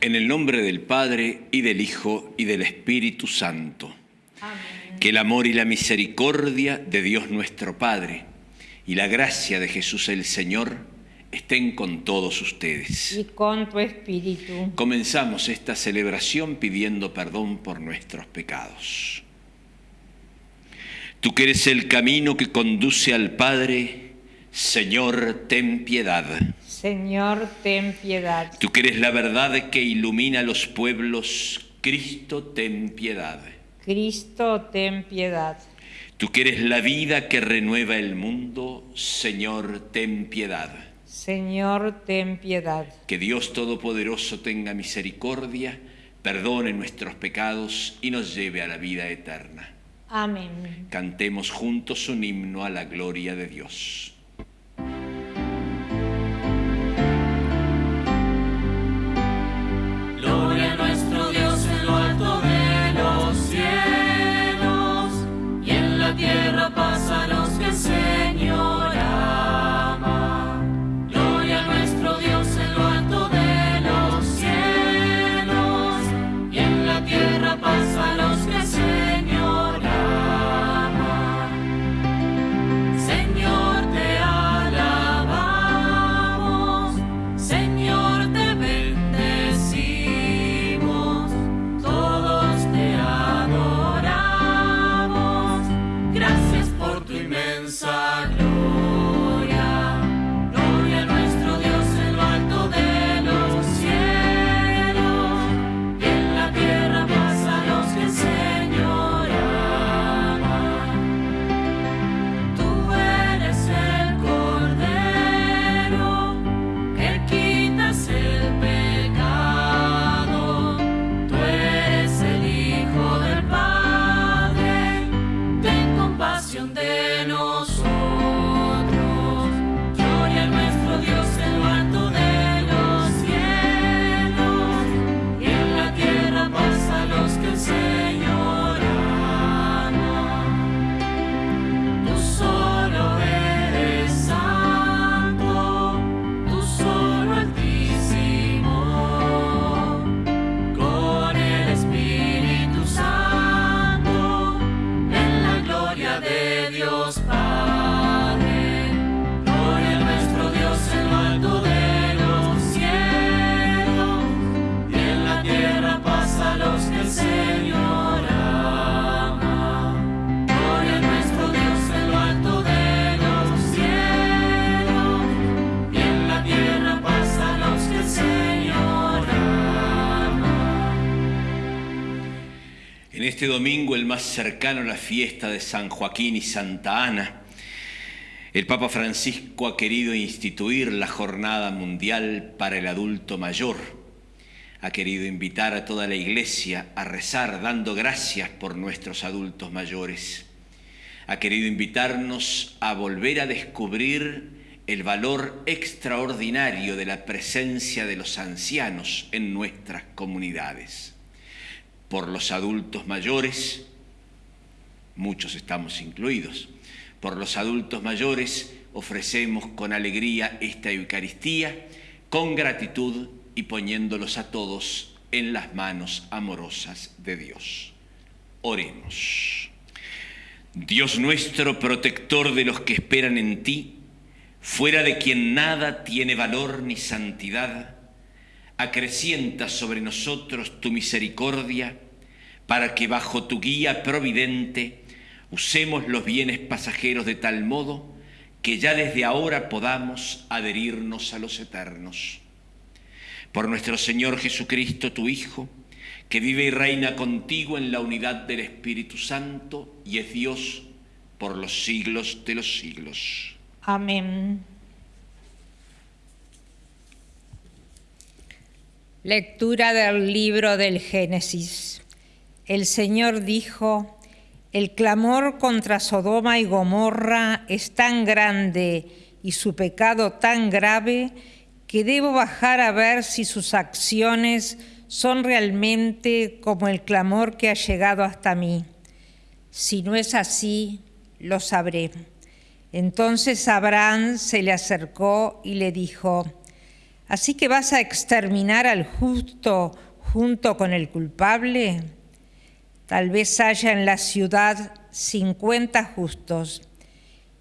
En el nombre del Padre y del Hijo y del Espíritu Santo. Que el amor y la misericordia de Dios nuestro Padre y la gracia de Jesús el Señor estén con todos ustedes. y con tu espíritu. Comenzamos esta celebración pidiendo perdón por nuestros pecados. Tú que eres el camino que conduce al Padre, Señor, ten piedad. Señor, ten piedad. Tú que eres la verdad que ilumina los pueblos, Cristo, ten piedad. Cristo, ten piedad. Tú que eres la vida que renueva el mundo, Señor, ten piedad. Señor, ten piedad. Que Dios Todopoderoso tenga misericordia, perdone nuestros pecados y nos lleve a la vida eterna. Amén. Cantemos juntos un himno a la gloria de Dios. Este domingo, el más cercano a la fiesta de San Joaquín y Santa Ana, el Papa Francisco ha querido instituir la Jornada Mundial para el Adulto Mayor. Ha querido invitar a toda la Iglesia a rezar dando gracias por nuestros adultos mayores. Ha querido invitarnos a volver a descubrir el valor extraordinario de la presencia de los ancianos en nuestras comunidades por los adultos mayores, muchos estamos incluidos, por los adultos mayores ofrecemos con alegría esta Eucaristía, con gratitud y poniéndolos a todos en las manos amorosas de Dios. Oremos. Dios nuestro, protector de los que esperan en ti, fuera de quien nada tiene valor ni santidad, acrecienta sobre nosotros tu misericordia, para que bajo tu guía providente usemos los bienes pasajeros de tal modo que ya desde ahora podamos adherirnos a los eternos. Por nuestro Señor Jesucristo, tu Hijo, que vive y reina contigo en la unidad del Espíritu Santo y es Dios por los siglos de los siglos. Amén. Lectura del libro del Génesis. El Señor dijo, el clamor contra Sodoma y Gomorra es tan grande y su pecado tan grave que debo bajar a ver si sus acciones son realmente como el clamor que ha llegado hasta mí. Si no es así, lo sabré. Entonces Abraham se le acercó y le dijo, ¿así que vas a exterminar al justo junto con el culpable? Tal vez haya en la ciudad cincuenta justos,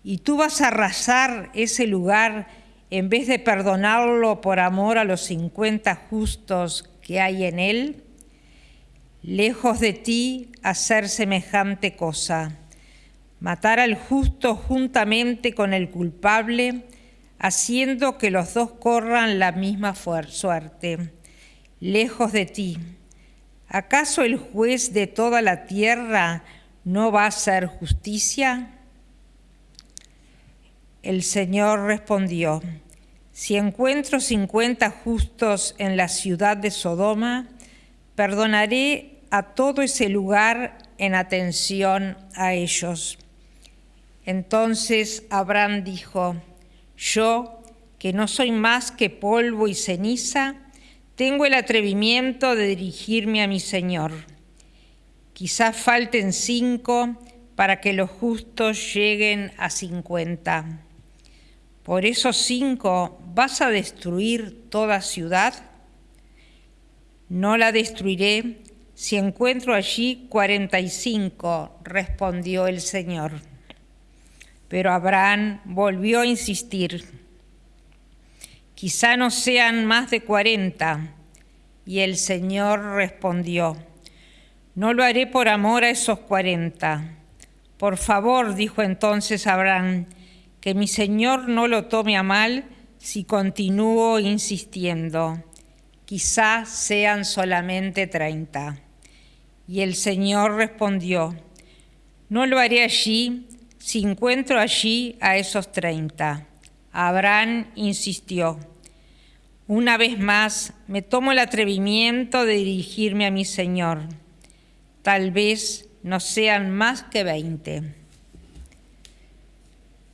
y tú vas a arrasar ese lugar en vez de perdonarlo por amor a los cincuenta justos que hay en él. Lejos de ti hacer semejante cosa matar al justo juntamente con el culpable, haciendo que los dos corran la misma suerte, lejos de ti. ¿Acaso el juez de toda la tierra no va a hacer justicia? El Señor respondió, si encuentro cincuenta justos en la ciudad de Sodoma, perdonaré a todo ese lugar en atención a ellos. Entonces Abraham dijo, yo, que no soy más que polvo y ceniza, tengo el atrevimiento de dirigirme a mi Señor. Quizás falten cinco para que los justos lleguen a cincuenta. Por esos cinco vas a destruir toda ciudad. No la destruiré si encuentro allí cuarenta y cinco, respondió el Señor. Pero Abraham volvió a insistir, quizá no sean más de cuarenta. Y el Señor respondió, no lo haré por amor a esos cuarenta. Por favor, dijo entonces Abraham, que mi Señor no lo tome a mal si continúo insistiendo. Quizá sean solamente treinta. Y el Señor respondió, no lo haré allí si encuentro allí a esos treinta. Abraham insistió. Una vez más, me tomo el atrevimiento de dirigirme a mi Señor. Tal vez no sean más que veinte.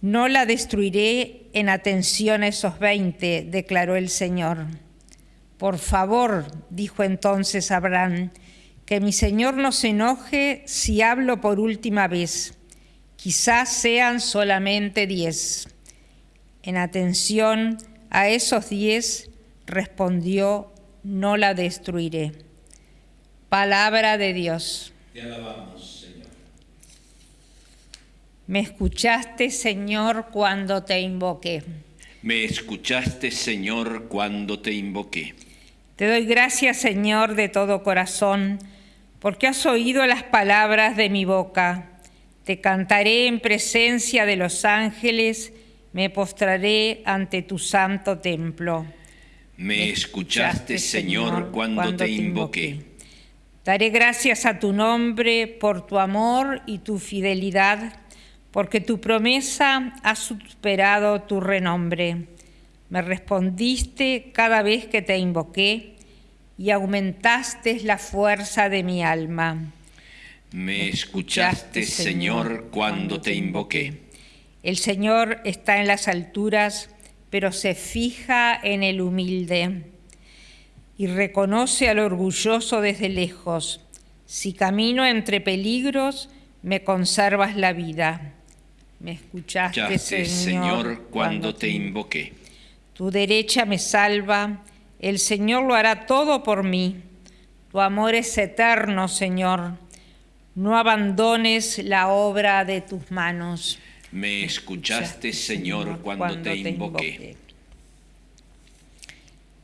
No la destruiré en atención a esos veinte, declaró el Señor. Por favor, dijo entonces Abraham, que mi Señor no se enoje si hablo por última vez quizás sean solamente diez. En atención a esos diez, respondió, no la destruiré. Palabra de Dios. Te alabamos, Señor. Me escuchaste, Señor, cuando te invoqué. Me escuchaste, Señor, cuando te invoqué. Te doy gracias, Señor, de todo corazón, porque has oído las palabras de mi boca te cantaré en presencia de los ángeles, me postraré ante tu santo templo. Me escuchaste, Señor, cuando, te invoqué. Daré gracias a tu nombre por tu amor y tu fidelidad, porque tu promesa ha superado tu renombre. Me respondiste cada vez que te invoqué y aumentaste la fuerza de mi alma. Me escuchaste, Señor, cuando te invoqué. El Señor está en las alturas, pero se fija en el humilde y reconoce al orgulloso desde lejos. Si camino entre peligros, me conservas la vida. Me escuchaste, Señor, Señor, cuando te invoqué. Tu derecha me salva, el Señor lo hará todo por mí. Tu amor es eterno, Señor no abandones la obra de tus manos. Me escuchaste, Señor, cuando, te, invoqué.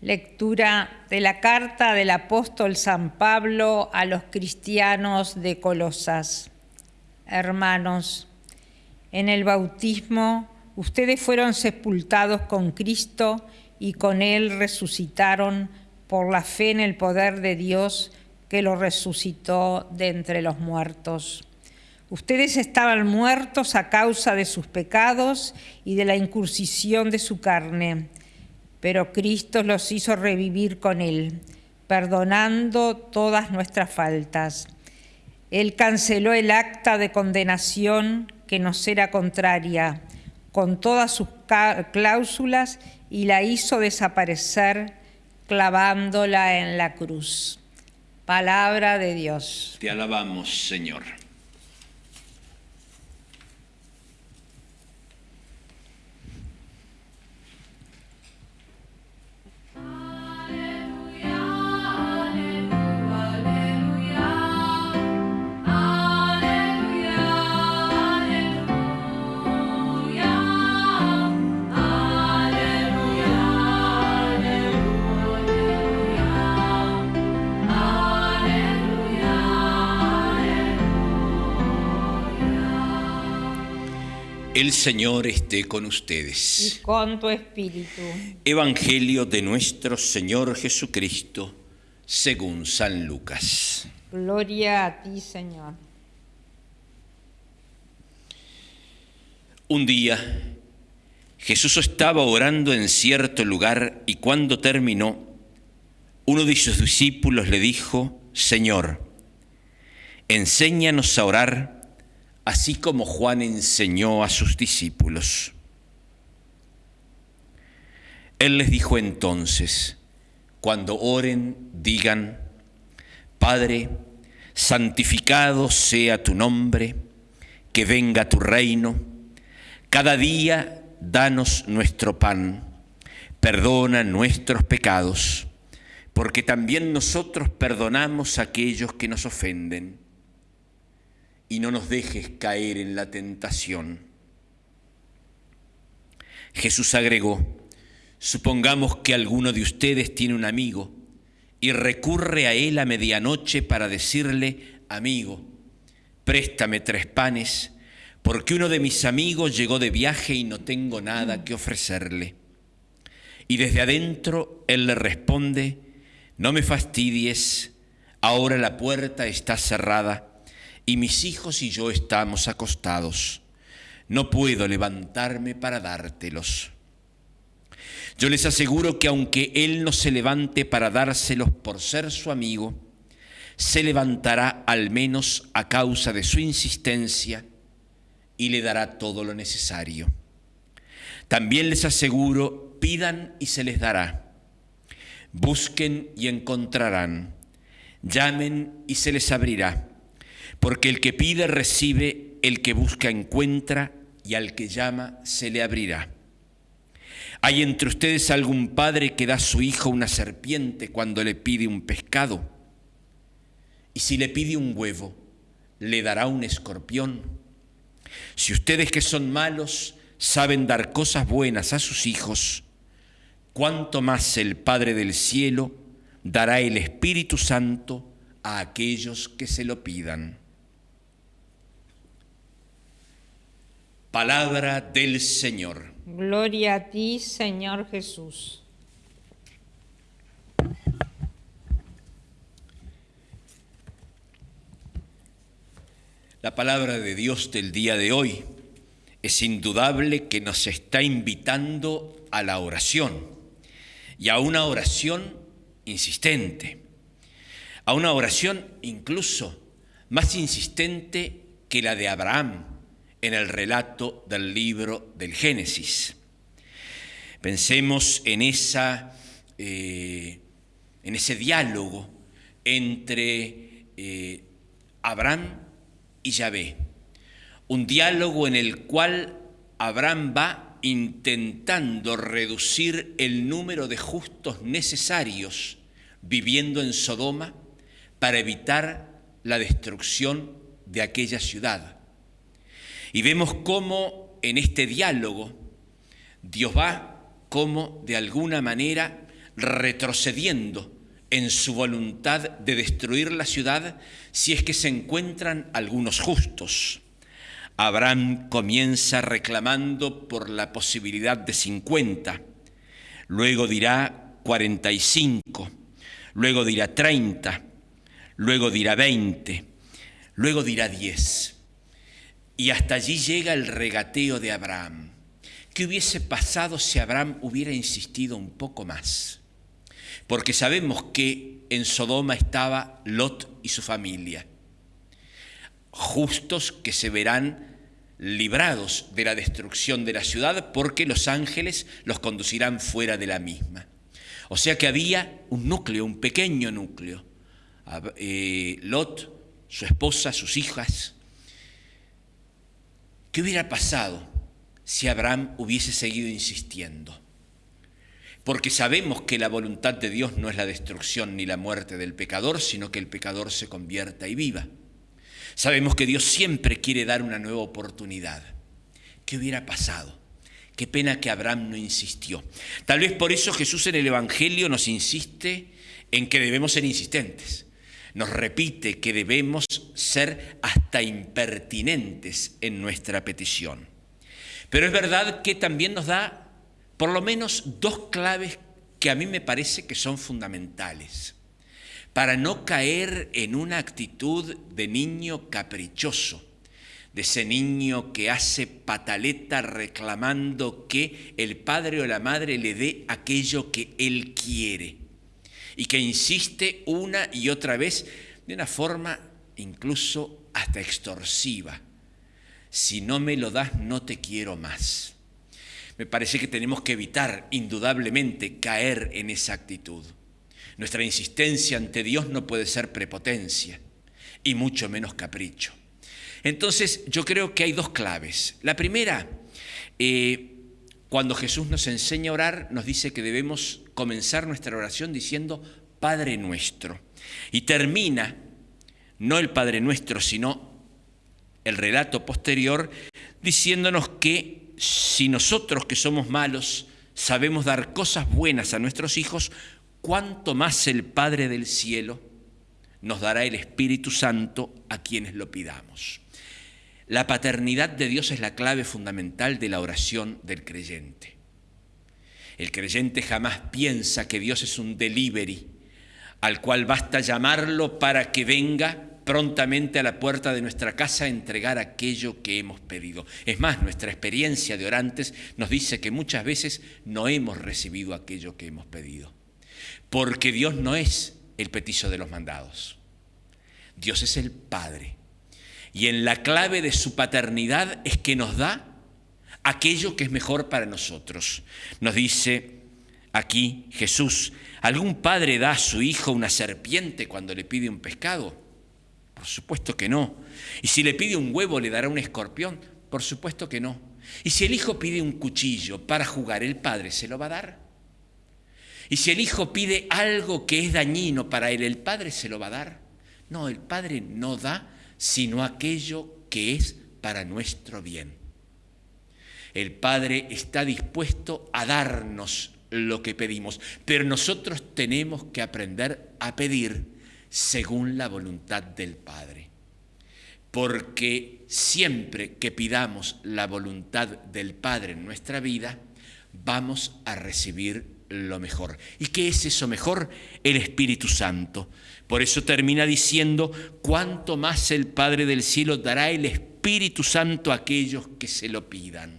Lectura de la carta del apóstol San Pablo a los cristianos de Colosas. Hermanos, en el bautismo ustedes fueron sepultados con Cristo y con Él resucitaron por la fe en el poder de Dios que lo resucitó de entre los muertos. Ustedes estaban muertos a causa de sus pecados y de la incursión de su carne, pero Cristo los hizo revivir con Él, perdonando todas nuestras faltas. Él canceló el acta de condenación que nos era contraria, con todas sus cláusulas y la hizo desaparecer clavándola en la cruz. Palabra de Dios. Te alabamos, Señor. El Señor esté con ustedes. Y con tu espíritu. Evangelio de nuestro Señor Jesucristo, según San Lucas. Gloria a ti, Señor. Un día, Jesús estaba orando en cierto lugar y cuando terminó, uno de sus discípulos le dijo, Señor, enséñanos a orar así como Juan enseñó a sus discípulos. Él les dijo entonces, cuando oren, digan, Padre, santificado sea tu nombre, que venga tu reino, cada día danos nuestro pan, perdona nuestros pecados, porque también nosotros perdonamos a aquellos que nos ofenden y no nos dejes caer en la tentación. Jesús agregó, supongamos que alguno de ustedes tiene un amigo y recurre a él a medianoche para decirle, amigo, préstame tres panes, porque uno de mis amigos llegó de viaje y no tengo nada que ofrecerle. Y desde adentro él le responde, no me fastidies, ahora la puerta está cerrada y mis hijos y yo estamos acostados. No puedo levantarme para dártelos. Yo les aseguro que aunque Él no se levante para dárselos por ser su amigo, se levantará al menos a causa de su insistencia y le dará todo lo necesario. También les aseguro, pidan y se les dará. Busquen y encontrarán. Llamen y se les abrirá porque el que pide recibe, el que busca encuentra, y al que llama se le abrirá. ¿Hay entre ustedes algún padre que da a su hijo una serpiente cuando le pide un pescado? Y si le pide un huevo, le dará un escorpión. Si ustedes que son malos saben dar cosas buenas a sus hijos, cuánto más el Padre del cielo dará el Espíritu Santo a aquellos que se lo pidan. Palabra del Señor. Gloria a ti, Señor Jesús. La palabra de Dios del día de hoy es indudable que nos está invitando a la oración y a una oración insistente, a una oración incluso más insistente que la de Abraham en el relato del libro del Génesis. Pensemos en, esa, eh, en ese diálogo entre eh, Abraham y Yahvé, un diálogo en el cual Abraham va intentando reducir el número de justos necesarios viviendo en Sodoma para evitar la destrucción de aquella ciudad. Y vemos cómo en este diálogo Dios va como de alguna manera retrocediendo en su voluntad de destruir la ciudad si es que se encuentran algunos justos. Abraham comienza reclamando por la posibilidad de 50, luego dirá 45, luego dirá 30, luego dirá 20, luego dirá 10. Y hasta allí llega el regateo de Abraham. ¿Qué hubiese pasado si Abraham hubiera insistido un poco más? Porque sabemos que en Sodoma estaba Lot y su familia, justos que se verán librados de la destrucción de la ciudad porque los ángeles los conducirán fuera de la misma. O sea que había un núcleo, un pequeño núcleo. Eh, Lot, su esposa, sus hijas. ¿Qué hubiera pasado si Abraham hubiese seguido insistiendo? Porque sabemos que la voluntad de Dios no es la destrucción ni la muerte del pecador, sino que el pecador se convierta y viva. Sabemos que Dios siempre quiere dar una nueva oportunidad. ¿Qué hubiera pasado? Qué pena que Abraham no insistió. Tal vez por eso Jesús en el Evangelio nos insiste en que debemos ser insistentes. Nos repite que debemos ser hasta impertinentes en nuestra petición. Pero es verdad que también nos da por lo menos dos claves que a mí me parece que son fundamentales para no caer en una actitud de niño caprichoso, de ese niño que hace pataleta reclamando que el padre o la madre le dé aquello que él quiere y que insiste una y otra vez de una forma incluso hasta extorsiva. Si no me lo das, no te quiero más. Me parece que tenemos que evitar indudablemente caer en esa actitud. Nuestra insistencia ante Dios no puede ser prepotencia y mucho menos capricho. Entonces yo creo que hay dos claves. La primera, eh, cuando Jesús nos enseña a orar, nos dice que debemos comenzar nuestra oración diciendo Padre nuestro. Y termina, no el Padre nuestro, sino el relato posterior, diciéndonos que si nosotros que somos malos sabemos dar cosas buenas a nuestros hijos, cuánto más el Padre del cielo nos dará el Espíritu Santo a quienes lo pidamos. La paternidad de Dios es la clave fundamental de la oración del creyente. El creyente jamás piensa que Dios es un delivery al cual basta llamarlo para que venga prontamente a la puerta de nuestra casa a entregar aquello que hemos pedido. Es más, nuestra experiencia de orantes nos dice que muchas veces no hemos recibido aquello que hemos pedido porque Dios no es el petizo de los mandados. Dios es el Padre. Y en la clave de su paternidad es que nos da aquello que es mejor para nosotros. Nos dice aquí Jesús, ¿algún padre da a su hijo una serpiente cuando le pide un pescado? Por supuesto que no. ¿Y si le pide un huevo le dará un escorpión? Por supuesto que no. ¿Y si el hijo pide un cuchillo para jugar, el padre se lo va a dar? Y si el hijo pide algo que es dañino para él, ¿el padre se lo va a dar? No, el padre no da sino aquello que es para nuestro bien. El padre está dispuesto a darnos lo que pedimos, pero nosotros tenemos que aprender a pedir según la voluntad del Padre. Porque siempre que pidamos la voluntad del Padre en nuestra vida, vamos a recibir lo mejor. ¿Y qué es eso mejor? El Espíritu Santo. Por eso termina diciendo, cuánto más el Padre del cielo dará el Espíritu Santo a aquellos que se lo pidan.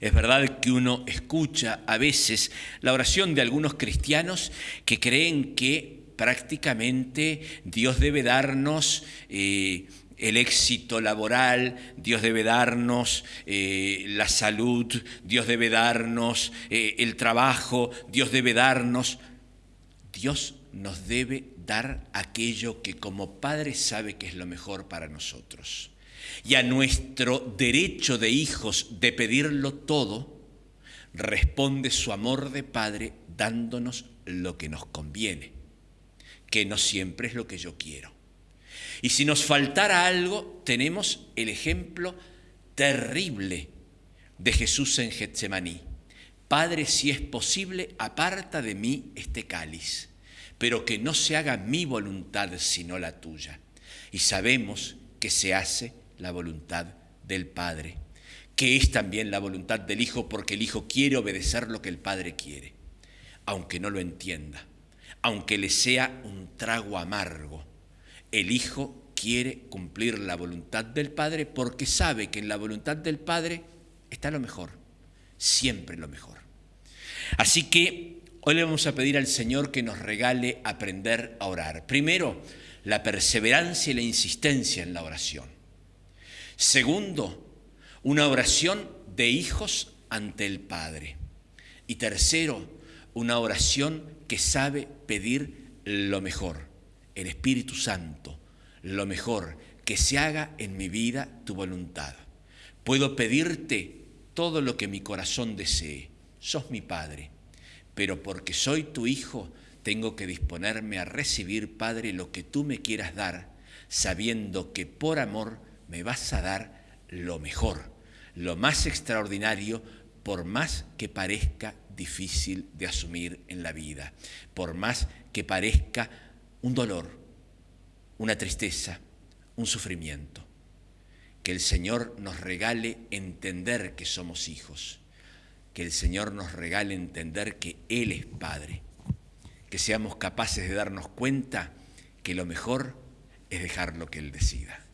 Es verdad que uno escucha a veces la oración de algunos cristianos que creen que prácticamente Dios debe darnos eh, el éxito laboral, Dios debe darnos eh, la salud, Dios debe darnos eh, el trabajo, Dios debe darnos... Dios nos debe dar aquello que como Padre sabe que es lo mejor para nosotros. Y a nuestro derecho de hijos de pedirlo todo, responde su amor de Padre dándonos lo que nos conviene, que no siempre es lo que yo quiero. Y si nos faltara algo, tenemos el ejemplo terrible de Jesús en Getsemaní. Padre, si es posible, aparta de mí este cáliz, pero que no se haga mi voluntad sino la tuya. Y sabemos que se hace la voluntad del Padre, que es también la voluntad del Hijo, porque el Hijo quiere obedecer lo que el Padre quiere, aunque no lo entienda, aunque le sea un trago amargo el Hijo quiere cumplir la voluntad del Padre porque sabe que en la voluntad del Padre está lo mejor, siempre lo mejor. Así que hoy le vamos a pedir al Señor que nos regale aprender a orar. Primero, la perseverancia y la insistencia en la oración. Segundo, una oración de hijos ante el Padre. Y tercero, una oración que sabe pedir lo mejor, el Espíritu Santo, lo mejor, que se haga en mi vida tu voluntad. Puedo pedirte todo lo que mi corazón desee. Sos mi Padre, pero porque soy tu Hijo, tengo que disponerme a recibir, Padre, lo que tú me quieras dar, sabiendo que por amor me vas a dar lo mejor, lo más extraordinario, por más que parezca difícil de asumir en la vida, por más que parezca un dolor, una tristeza, un sufrimiento. Que el Señor nos regale entender que somos hijos, que el Señor nos regale entender que Él es Padre, que seamos capaces de darnos cuenta que lo mejor es dejar lo que Él decida.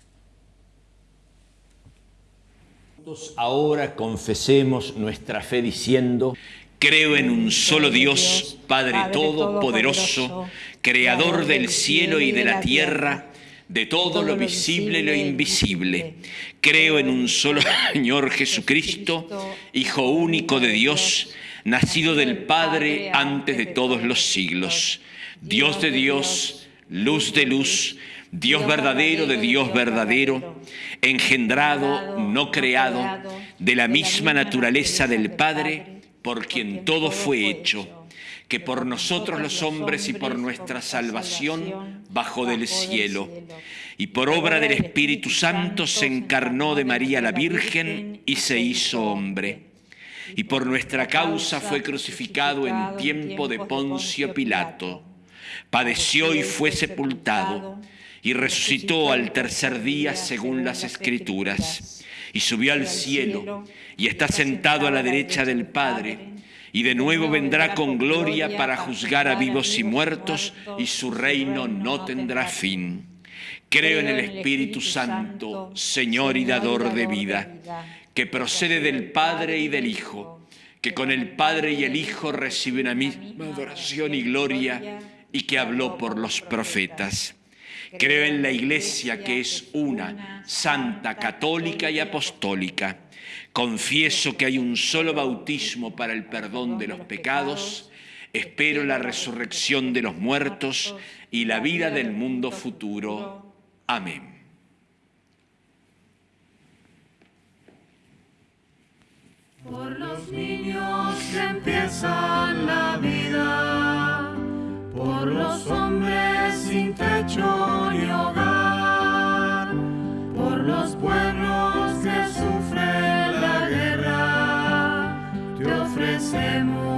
Ahora confesemos nuestra fe diciendo, creo en un solo Dios, Padre Todopoderoso, Creador del cielo y de la tierra, de todo lo visible y lo invisible. Creo en un solo Señor Jesucristo, Hijo único de Dios, nacido del Padre antes de todos los siglos, Dios de Dios, luz de luz, Dios verdadero de Dios verdadero, engendrado, no creado, de la misma naturaleza del Padre, por quien todo fue hecho, que por nosotros los hombres y por nuestra salvación bajó del cielo, y por obra del Espíritu Santo se encarnó de María la Virgen y se hizo hombre. Y por nuestra causa fue crucificado en tiempo de Poncio Pilato, padeció y fue sepultado y resucitó al tercer día según las escrituras, y subió al cielo, y está sentado a la derecha del Padre, y de nuevo vendrá con gloria para juzgar a vivos y muertos, y su reino no tendrá fin. Creo en el Espíritu Santo, Señor y dador de vida, que procede del Padre y del Hijo, que con el Padre y el Hijo reciben a misma adoración y gloria, y que habló por los profetas Creo en la Iglesia que es una, santa, católica y apostólica. Confieso que hay un solo bautismo para el perdón de los pecados. Espero la resurrección de los muertos y la vida del mundo futuro. Amén. Por los niños empiezan la vida, por los hombres sin techo ni hogar, por los pueblos que sufren la guerra, te ofrecemos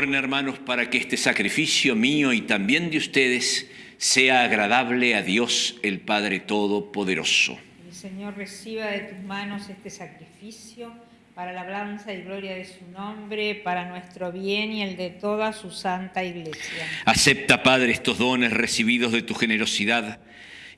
Oren hermanos para que este sacrificio mío y también de ustedes sea agradable a Dios el Padre Todopoderoso. El Señor reciba de tus manos este sacrificio para la alabanza y gloria de su nombre, para nuestro bien y el de toda su santa iglesia. Acepta, Padre, estos dones recibidos de tu generosidad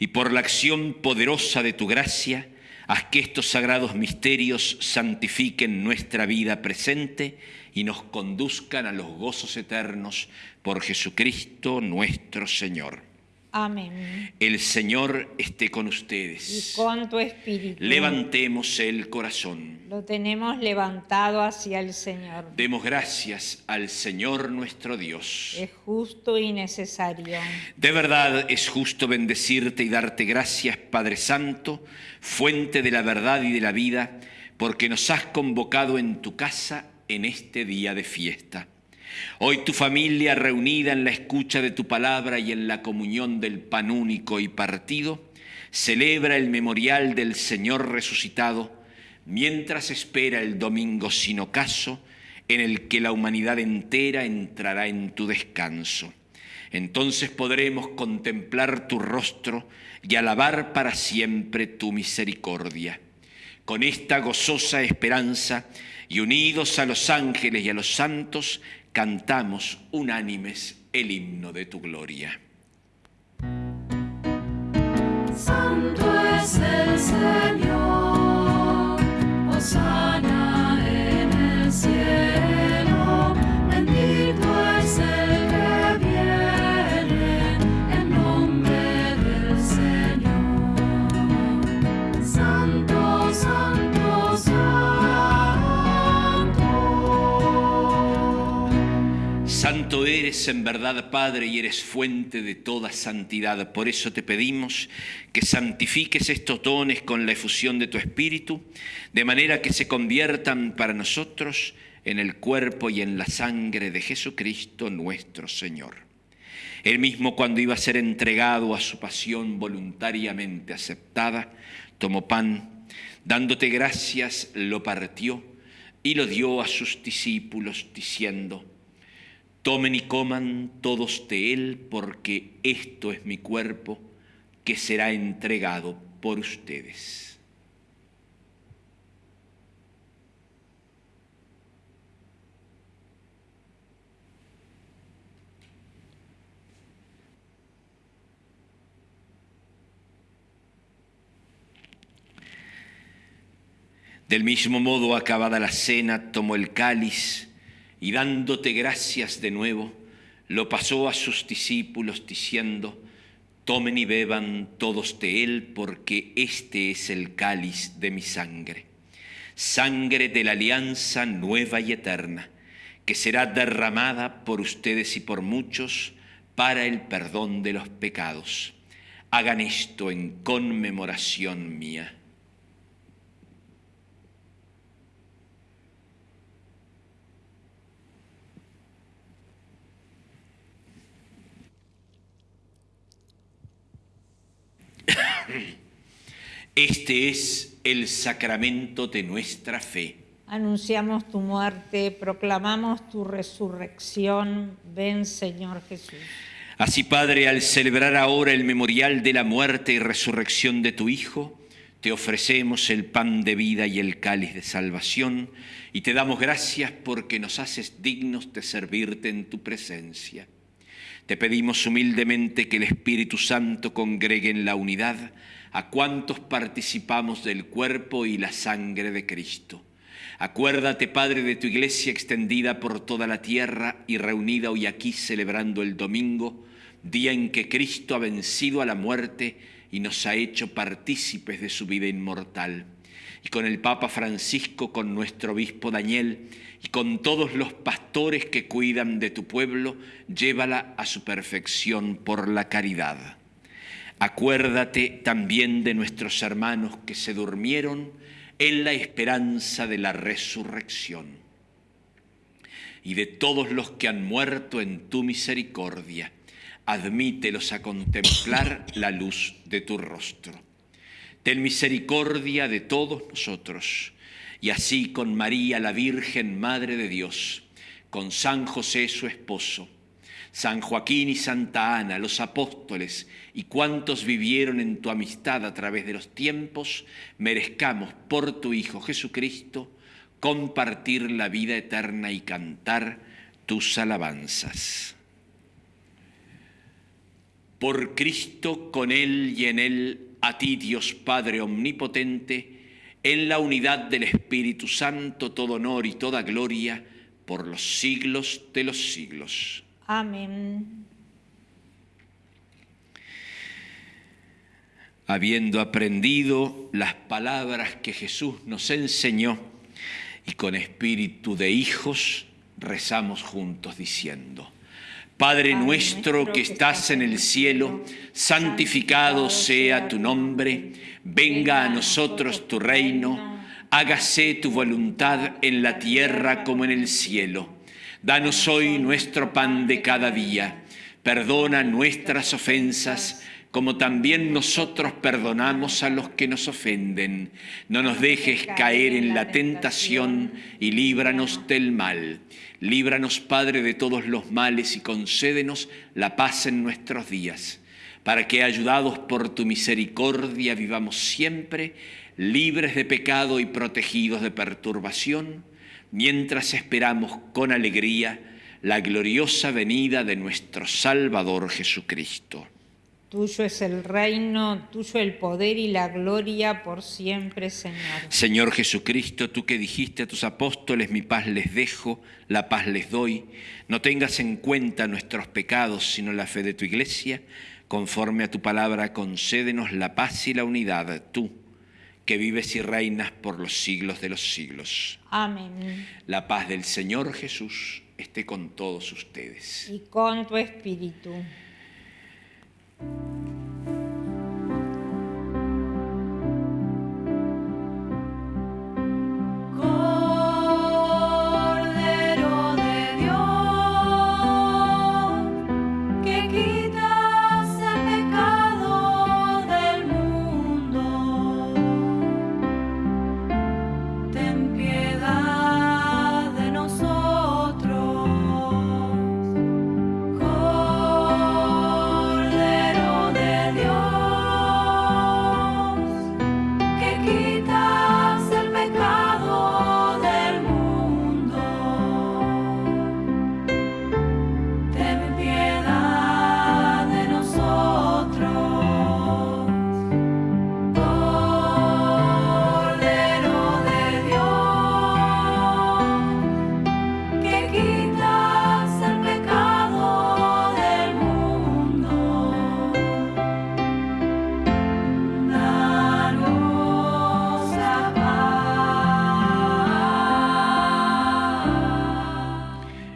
y por la acción poderosa de tu gracia, haz que estos sagrados misterios santifiquen nuestra vida presente y nos conduzcan a los gozos eternos por Jesucristo nuestro Señor. Amén. El Señor esté con Y ustedes. con tu espíritu. Levantemos el corazón. Lo tenemos levantado hacia el Señor. Demos gracias al Señor nuestro Dios. Es justo y necesario. De verdad es justo bendecirte y darte gracias, Padre Santo, fuente de la verdad y de la vida, porque nos has convocado en tu casa en este día de fiesta. Hoy tu familia reunida en la escucha de tu palabra y en la comunión del pan único y partido, celebra el memorial del Señor resucitado mientras espera el domingo sin ocaso en el que la humanidad entera entrará en tu descanso. Entonces podremos contemplar tu rostro y alabar para siempre tu misericordia. Con esta gozosa esperanza y unidos a los ángeles y a los santos, cantamos unánimes el himno de tu gloria. Santo es el Señor, Osana en el cielo, Eres en verdad, Padre, y eres fuente de toda santidad. Por eso te pedimos que santifiques estos dones con la efusión de tu Espíritu, de manera que se conviertan para nosotros en el cuerpo y en la sangre de Jesucristo nuestro Señor. Él mismo cuando iba a ser entregado a su pasión voluntariamente aceptada, tomó pan, dándote gracias, lo partió y lo dio a sus discípulos, diciendo, Tomen y coman todos de él, porque esto es mi cuerpo que será entregado por ustedes. Del mismo modo, acabada la cena, tomó el cáliz y dándote gracias de nuevo, lo pasó a sus discípulos diciendo, tomen y beban todos de él, porque este es el cáliz de mi sangre, sangre de la alianza nueva y eterna, que será derramada por ustedes y por muchos para el perdón de los pecados. Hagan esto en conmemoración mía. Este es el sacramento de nuestra fe. Anunciamos tu muerte, proclamamos tu resurrección. Ven, Señor Jesús. Así, Padre, al celebrar ahora el memorial de la muerte y resurrección de tu Hijo, te ofrecemos el pan de vida y el cáliz de salvación, y te damos gracias porque nos haces dignos de servirte en tu presencia. Te pedimos humildemente que el Espíritu Santo congregue en la unidad a cuantos participamos del cuerpo y la sangre de Cristo. Acuérdate, Padre, de tu iglesia extendida por toda la tierra y reunida hoy aquí celebrando el domingo, día en que Cristo ha vencido a la muerte y nos ha hecho partícipes de su vida inmortal. Y con el Papa Francisco, con nuestro obispo Daniel y con todos los pastores que cuidan de tu pueblo, llévala a su perfección por la caridad. Acuérdate también de nuestros hermanos que se durmieron en la esperanza de la resurrección y de todos los que han muerto en tu misericordia. Admítelos a contemplar la luz de tu rostro. Ten misericordia de todos nosotros, y así con María, la Virgen Madre de Dios, con San José su esposo, San Joaquín y Santa Ana, los apóstoles y cuantos vivieron en tu amistad a través de los tiempos, merezcamos por tu Hijo Jesucristo compartir la vida eterna y cantar tus alabanzas. Por Cristo, con Él y en Él, a ti Dios Padre Omnipotente, en la unidad del Espíritu Santo, todo honor y toda gloria, por los siglos de los siglos. Amén. Habiendo aprendido las palabras que Jesús nos enseñó y con espíritu de hijos, rezamos juntos diciendo, Padre nuestro que estás en el cielo, santificado sea tu nombre, venga a nosotros tu reino, hágase tu voluntad en la tierra como en el cielo. Danos hoy nuestro pan de cada día. Perdona nuestras ofensas, como también nosotros perdonamos a los que nos ofenden. No nos dejes caer en la tentación y líbranos del mal. Líbranos, Padre, de todos los males y concédenos la paz en nuestros días, para que, ayudados por tu misericordia, vivamos siempre libres de pecado y protegidos de perturbación, mientras esperamos con alegría la gloriosa venida de nuestro Salvador Jesucristo. Tuyo es el reino, tuyo el poder y la gloria por siempre, Señor. Señor Jesucristo, tú que dijiste a tus apóstoles, mi paz les dejo, la paz les doy, no tengas en cuenta nuestros pecados, sino la fe de tu iglesia, conforme a tu palabra, concédenos la paz y la unidad, tú que vives y reinas por los siglos de los siglos. Amén. La paz del Señor Jesús esté con todos ustedes. Y con tu espíritu.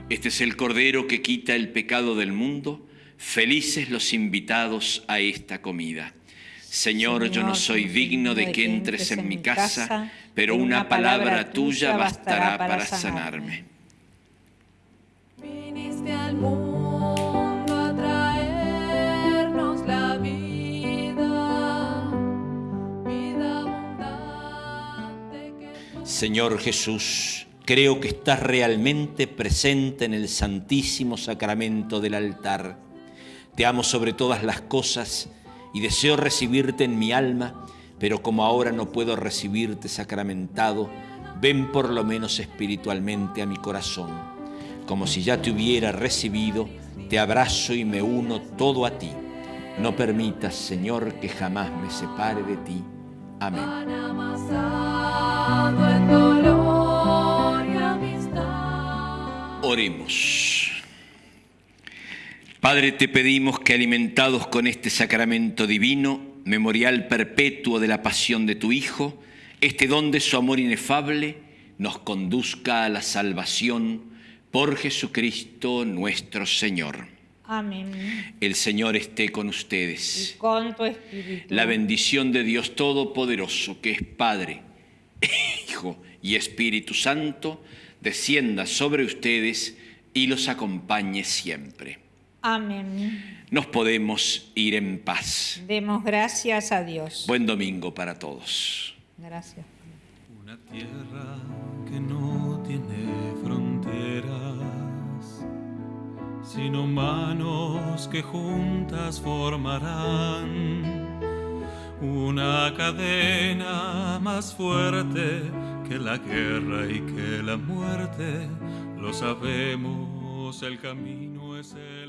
Este es el Cordero que quita el pecado del mundo. Felices los invitados a esta comida. Señor, yo no soy digno de que entres en mi casa, pero una palabra tuya bastará para sanarme. Viniste al mundo a traernos la vida, vida abundante que Señor Jesús, creo que estás realmente presente en el santísimo sacramento del altar. Te amo sobre todas las cosas y deseo recibirte en mi alma, pero como ahora no puedo recibirte sacramentado, ven por lo menos espiritualmente a mi corazón. Como si ya te hubiera recibido, te abrazo y me uno todo a ti. No permitas, Señor, que jamás me separe de ti. Amén. Oremos. Padre, te pedimos que alimentados con este sacramento divino, memorial perpetuo de la pasión de tu Hijo, este don de su amor inefable nos conduzca a la salvación por Jesucristo nuestro Señor. Amén. El Señor esté con Y ustedes. con tu espíritu. La bendición de Dios Todopoderoso, que es Padre, Hijo y Espíritu Santo, descienda sobre ustedes y los acompañe siempre. Amén. Nos podemos ir en paz. Demos gracias a Dios. Buen domingo para todos. Gracias. Una tierra que no tiene fronteras, sino manos que juntas formarán una cadena más fuerte que la guerra y que la muerte. Lo sabemos, el camino es el